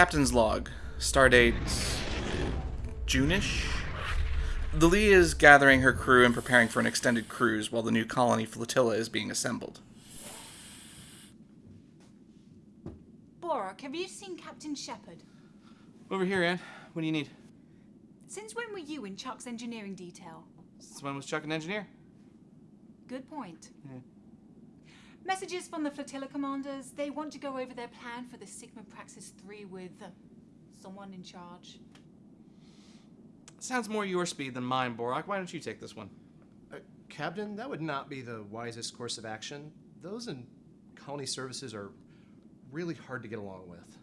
Captain's log. Stardate. June-ish? The Lee is gathering her crew and preparing for an extended cruise while the new colony flotilla is being assembled. Borak, have you seen Captain Shepard? Over here, Ann. What do you need? Since when were you in Chuck's engineering detail? Since when was Chuck an engineer? Good point. Messages from the flotilla commanders. They want to go over their plan for the Sigma Praxis 3 with someone in charge. Sounds more your speed than mine, Borak. Why don't you take this one? Uh, Captain, that would not be the wisest course of action. Those in colony services are really hard to get along with.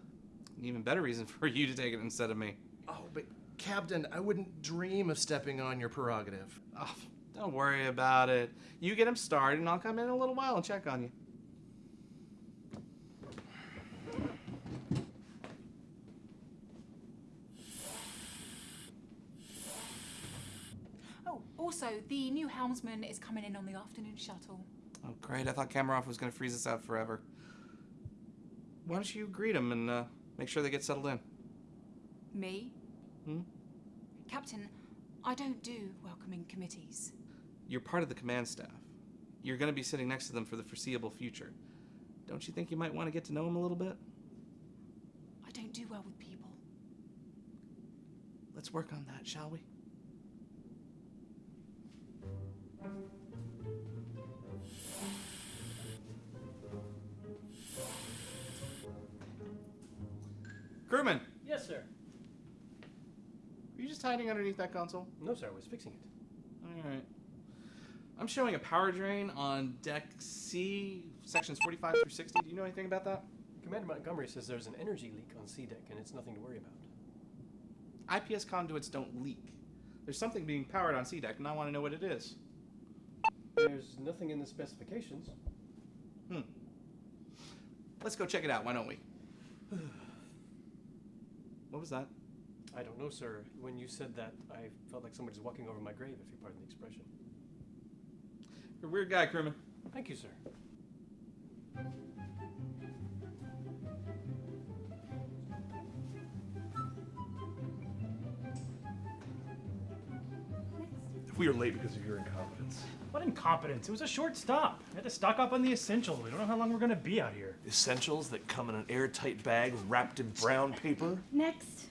An even better reason for you to take it instead of me. Oh, but Captain, I wouldn't dream of stepping on your prerogative. Oh, don't worry about it. You get him started, and I'll come in a little while and check on you. Oh, also, the new helmsman is coming in on the afternoon shuttle. Oh, great. I thought Kamarov was going to freeze us out forever. Why don't you greet him and uh, make sure they get settled in? Me? Hmm? Captain, I don't do welcoming committees. You're part of the command staff. You're going to be sitting next to them for the foreseeable future. Don't you think you might want to get to know them a little bit? I don't do well with people. Let's work on that, shall we? Crewman, Yes, sir. are you just hiding underneath that console? No, sir. I was fixing it. All right. I'm showing a power drain on deck C, sections 45 through 60. Do you know anything about that? Commander Montgomery says there's an energy leak on C deck, and it's nothing to worry about. IPS conduits don't leak. There's something being powered on C deck, and I want to know what it is. There's nothing in the specifications. Hmm. Let's go check it out, why don't we? what was that? I don't know, sir. When you said that, I felt like somebody's walking over my grave, if you pardon the expression. You're a weird guy, crewman. Thank you, sir. We are late because of your incompetence. What incompetence? It was a short stop. We had to stock up on the essentials. We don't know how long we're gonna be out here. Essentials that come in an airtight bag wrapped in brown paper? Next.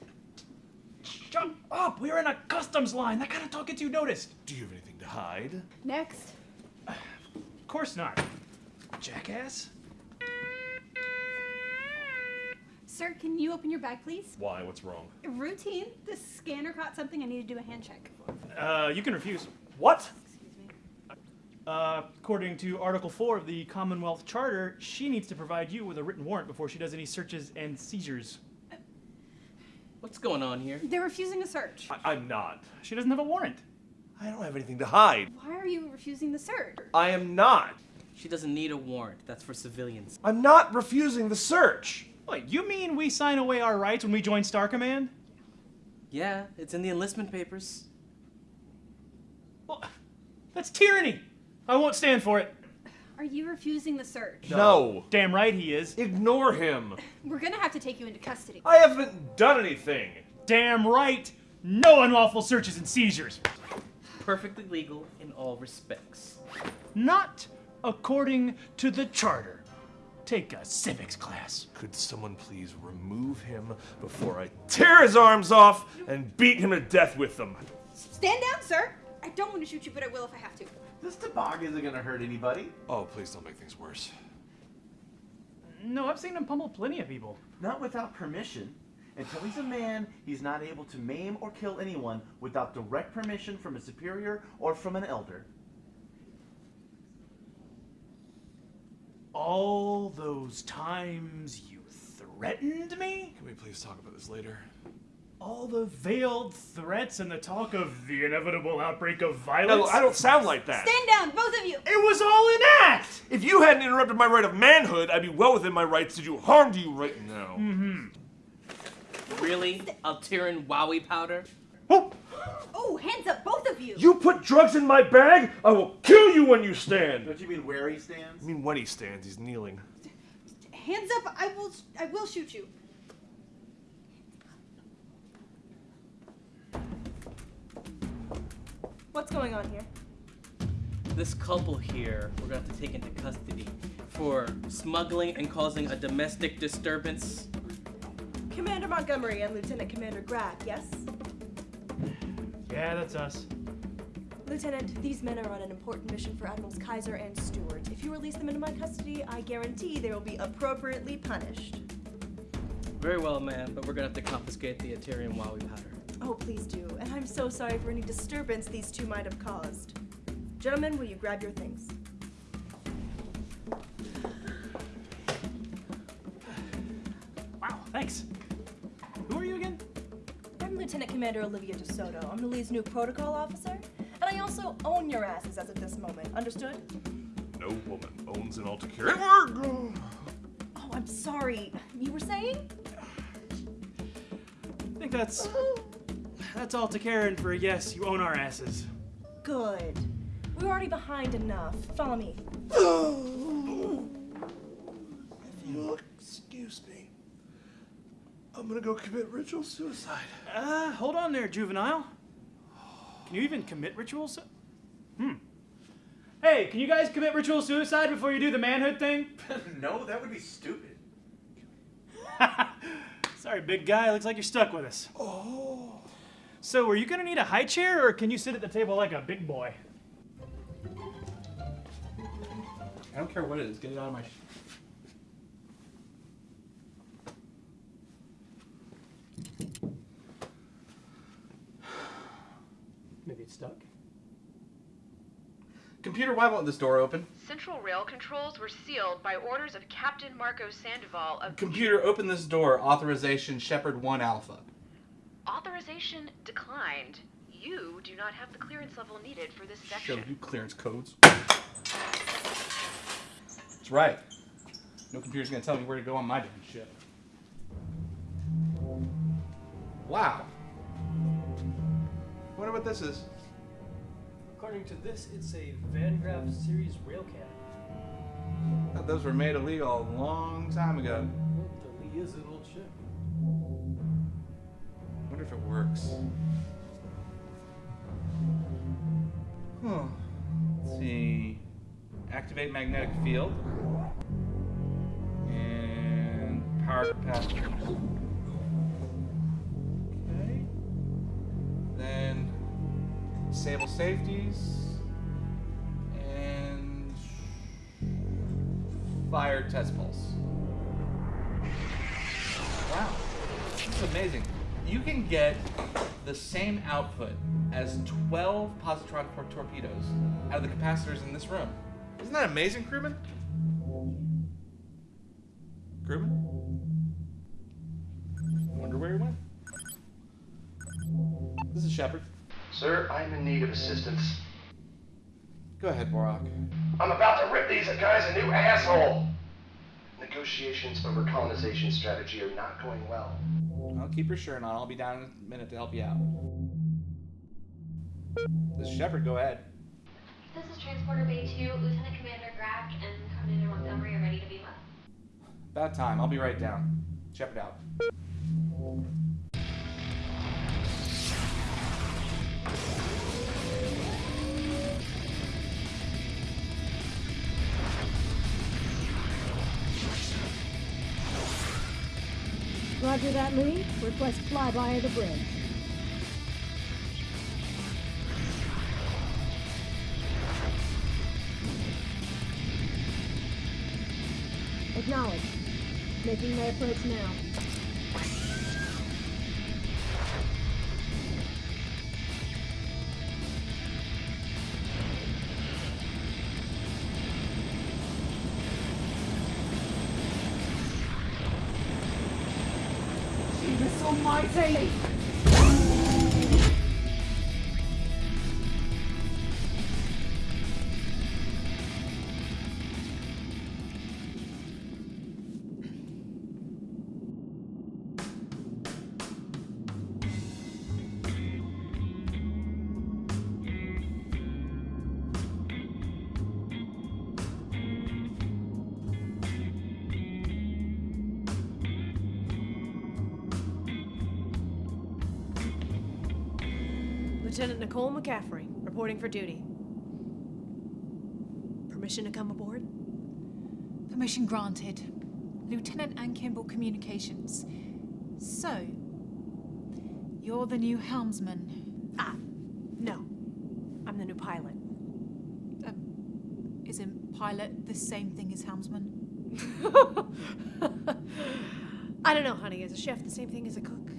Shut up! We're in a customs line. That kind of talk gets you noticed. Do you have anything to hide? Next. Of course not. Jackass. Sir, can you open your bag, please? Why? What's wrong? Routine. The scanner caught something. I need to do a hand check. Uh, you can refuse. What? Excuse me. Uh, according to Article 4 of the Commonwealth Charter, she needs to provide you with a written warrant before she does any searches and seizures. What's going on here? They're refusing a search. I- I'm not. She doesn't have a warrant. I don't have anything to hide. Why are you refusing the search? I am not. She doesn't need a warrant. That's for civilians. I'm not refusing the search. Wait, you mean we sign away our rights when we join Star Command? Yeah, it's in the enlistment papers. Well, that's tyranny. I won't stand for it. Are you refusing the search? No. Damn right he is. Ignore him. We're gonna have to take you into custody. I haven't done anything. Damn right. No unlawful searches and seizures. Perfectly legal in all respects. Not according to the charter. Take a civics class. Could someone please remove him before I tear his arms off and beat him to death with them? Stand down, sir. I don't want to shoot you, but I will if I have to. This toboggan isn't gonna hurt anybody. Oh, please don't make things worse. No, I've seen him pummel plenty of people. Not without permission. Until he's a man, he's not able to maim or kill anyone without direct permission from a superior or from an elder. All those times you threatened me? Can we please talk about this later? All the veiled threats and the talk of the inevitable outbreak of violence? don't, I don't sound like that. Stand down, both of you. It was all an act! If you hadn't interrupted my right of manhood, I'd be well within my rights to do harm to you right now. Mm-hmm. Really? Altarian Wowie powder? Oh. oh, hands up, both of you! You put drugs in my bag? I will kill you when you stand! Don't you mean where he stands? I mean when he stands, he's kneeling. Hands up, I will, I will shoot you. What's going on here? This couple here, we're gonna have to take into custody for smuggling and causing a domestic disturbance. Commander Montgomery and Lieutenant Commander Grack, yes? Yeah, that's us. Lieutenant, these men are on an important mission for Admirals Kaiser and Stewart. If you release them into my custody, I guarantee they will be appropriately punished. Very well, ma'am, but we're gonna have to confiscate the Ethereum while we powder. Oh, please do. And I'm so sorry for any disturbance these two might have caused. Gentlemen, will you grab your things? Wow, thanks. I'm Lieutenant Commander Olivia DeSoto. I'm the Lee's new protocol officer. And I also own your asses as of this moment. Understood? No woman owns an Altair at work. Oh, I'm sorry. You were saying? I think that's that's all to Karen for a yes. You own our asses. Good. We're already behind enough. Follow me. If you'll excuse me, I'm gonna go commit ritual suicide. Uh, hold on there, juvenile. Can you even commit ritual su- Hmm. Hey, can you guys commit ritual suicide before you do the manhood thing? no, that would be stupid. Sorry, big guy. Looks like you're stuck with us. Oh. So, are you gonna need a high chair, or can you sit at the table like a big boy? I don't care what it is. Get it out of my. Sh- Maybe it's stuck. Computer, why won't this door open? Central rail controls were sealed by orders of Captain Marco Sandoval of Computer, open this door. Authorization Shepard 1 Alpha. Authorization declined. You do not have the clearance level needed for this section. Show you clearance codes. That's right. No computer's gonna tell me where to go on my damn ship. Wow. Wonder what this is. According to this, it's a Van Graff series railcat. Thought those were made illegal a long time ago. Well, the Lee is an old ship. Wonder if it works. Huh. Let's see. Activate magnetic field. And power capacitors. Disable safeties. And fire test pulse. Wow. This is amazing. You can get the same output as 12 positron tor- torpedoes out of the capacitors in this room. Isn't that amazing, crewman? Crewman? Wonder where he went. This is Shepard. Sir, I'm in need of assistance. Go ahead, Borak. I'm about to rip these guys a new asshole! Negotiations over colonization strategy are not going well. I'll keep your shirt on. I'll be down in a minute to help you out. This is Shepard. Go ahead. This is Transporter Bay 2. Lieutenant Commander Grack and Commander Montgomery are ready to beam up. About time. I'll be right down. Shepard out. Roger that, Lee. Request flyby of the bridge. Acknowledged. Making my approach now. Almighty! Lieutenant Nicole McCaffrey, reporting for duty. Permission to come aboard? Permission granted. Lieutenant Ann Kimball Communications. So, you're the new helmsman. Ah, no. I'm the new pilot. Isn't pilot the same thing as helmsman? I don't know, honey. Is a chef, the same thing as a cook.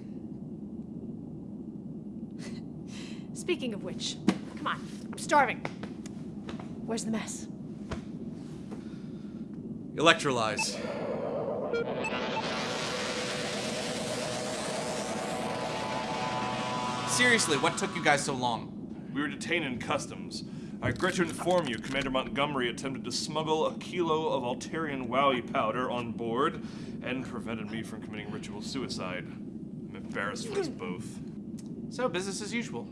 Speaking of which, come on. I'm starving. Where's the mess? Electrolyze. Seriously, what took you guys so long? We were detained in customs. I regret to inform you, Commander Montgomery attempted to smuggle a kilo of Altarian Wowie powder on board and prevented me from committing ritual suicide. I'm embarrassed for us hmm. both. So, business as usual.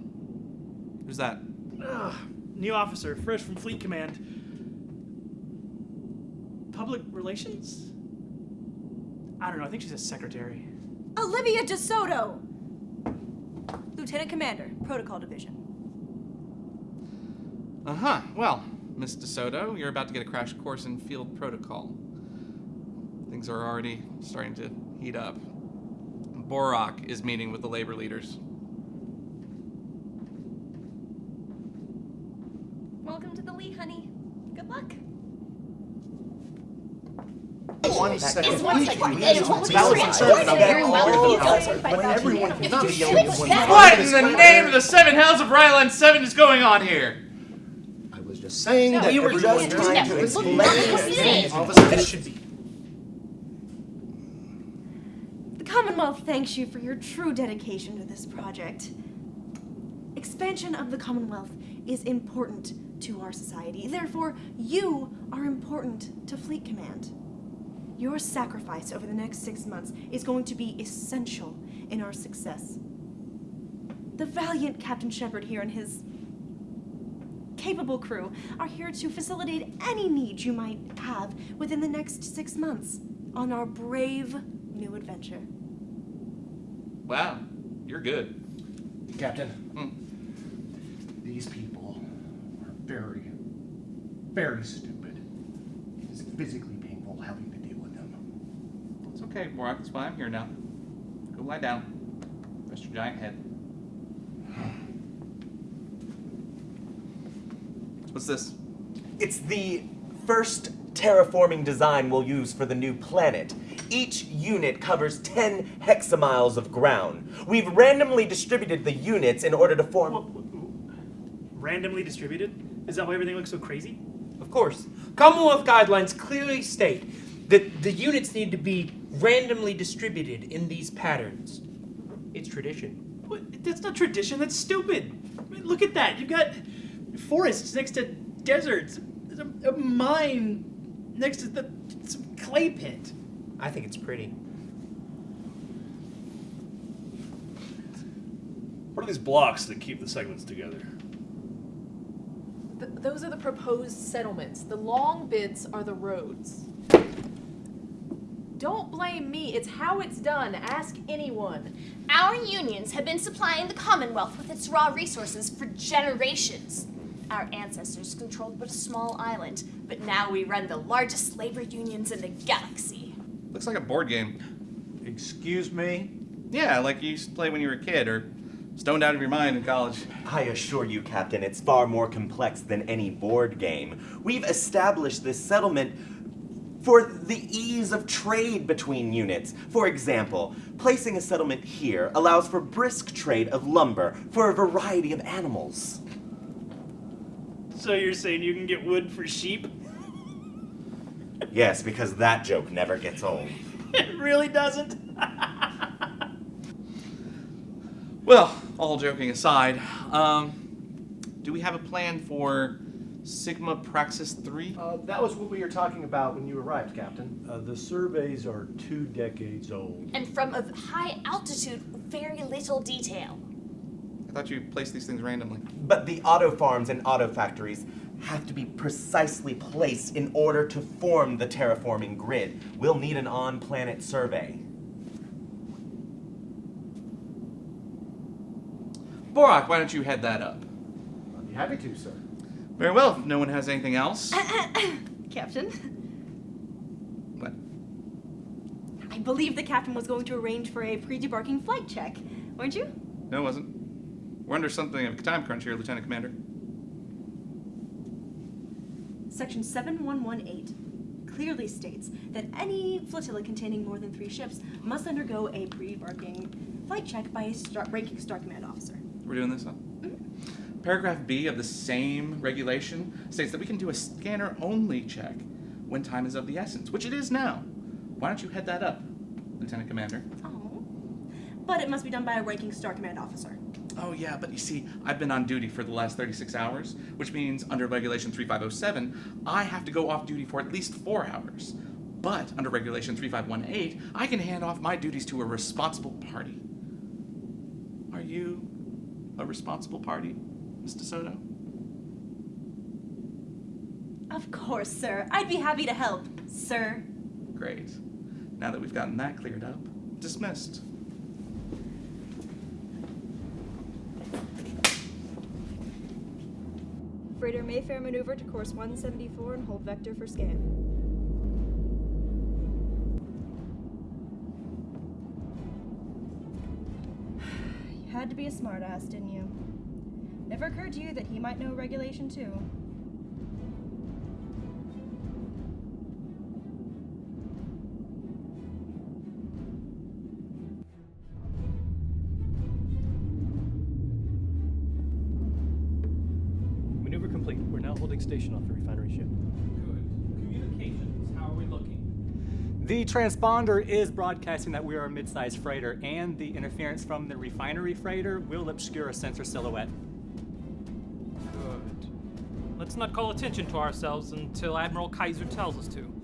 Who's that? Ugh, new officer, fresh from Fleet Command. Public relations? I don't know. I think she's a secretary. Olivia DeSoto! Lieutenant Commander, Protocol Division. Uh huh. Well, Miss DeSoto, you're about to get a crash course in field protocol. Things are already starting to heat up. Borak is meeting with the labor leaders. Welcome to the Lee, honey. Good luck. One second. It's one It's It's one valid second. concern about Very all well. the outside, but everyone cannot be yelling at one What in the name of the seven hells of Ryland 7 is going on here? I was just saying that you were just trying to look, explain look, things. look, All of a should be. The Commonwealth thanks you for your true dedication to this project. Expansion of the Commonwealth is important to our society. Therefore, you are important to Fleet Command. Your sacrifice over the next six months is going to be essential in our success. The valiant Captain Shepard here and his capable crew are here to facilitate any needs you might have within the next six months on our brave new adventure. Wow, you're good. Captain, hmm. these people are very, very stupid. It is physically painful having to deal with them. It's okay, Borak. That's why I'm here now. Go lie down. Rest your giant head. What's this? It's the first terraforming design we'll use for the new planet. Each unit covers 10 hexamiles of ground. We've randomly distributed the units in order to form. Randomly distributed? Is that why everything looks so crazy? Of course. Commonwealth guidelines clearly state that the units need to be randomly distributed in these patterns. It's tradition. What? That's not tradition. That's stupid. I mean, look at that. You've got forests next to deserts. There's a, a mine next to the some clay pit. I think it's pretty. What are these blocks that keep the segments together? Th- those are the proposed settlements. The long bits are the roads. Don't blame me. It's how it's done. Ask anyone. Our unions have been supplying the Commonwealth with its raw resources for generations. Our ancestors controlled but a small island, but now we run the largest labor unions in the galaxy. Looks like a board game. Excuse me? Yeah, like you used to play when you were a kid or stoned out of your mind in college. I assure you, Captain, it's far more complex than any board game. We've established this settlement for the ease of trade between units. For example, placing a settlement here allows for brisk trade of lumber for a variety of animals. So you're saying you can get wood for sheep? Yes, because that joke never gets old. It really doesn't. Well, all joking aside, um, do we have a plan for Sigma Praxis 3? Uh, that was what we were talking about when you arrived, Captain. Uh, the surveys are two decades old. And from a high altitude very little detail. I thought you placed these things randomly. But the auto farms and auto factories have to be precisely placed in order to form the terraforming grid. We'll need an on planet survey. Borak, why don't you head that up? On the happy to, sir. Very well. If no one has anything else. Captain, What? I believe the captain was going to arrange for a pre-debarking flight check, weren't you? No, it wasn't. We're under something of a time crunch here, Lieutenant Commander. Section 7118 clearly states that any flotilla containing more than three ships must undergo a pre-barking flight check by a star- ranking Star Command officer. We're doing this, huh? Paragraph B of the same regulation states that we can do a scanner only check when time is of the essence, which it is now. Why don't you head that up, Lieutenant Commander? Oh, But it must be done by a ranking Star Command officer. Oh, yeah, but you see, I've been on duty for the last 36 hours, which means under Regulation 3507, I have to go off duty for at least four hours. But under Regulation 3518, I can hand off my duties to a responsible party. Are you a responsible party, Mr. Soto? Of course, sir. I'd be happy to help, sir. Great. Now that we've gotten that cleared up, dismissed. Freighter Mayfair maneuver to course 174 and hold vector for scan. You had to be a smartass, didn't you? Never occurred to you that he might know regulation too. Maneuver complete. We're now holding station off the refinery ship. Good. Communications, how are we looking? The transponder is broadcasting that we are a mid-sized freighter, and the interference from the refinery freighter will obscure a sensor silhouette. Let's not call attention to ourselves until Admiral Kaiser tells us to.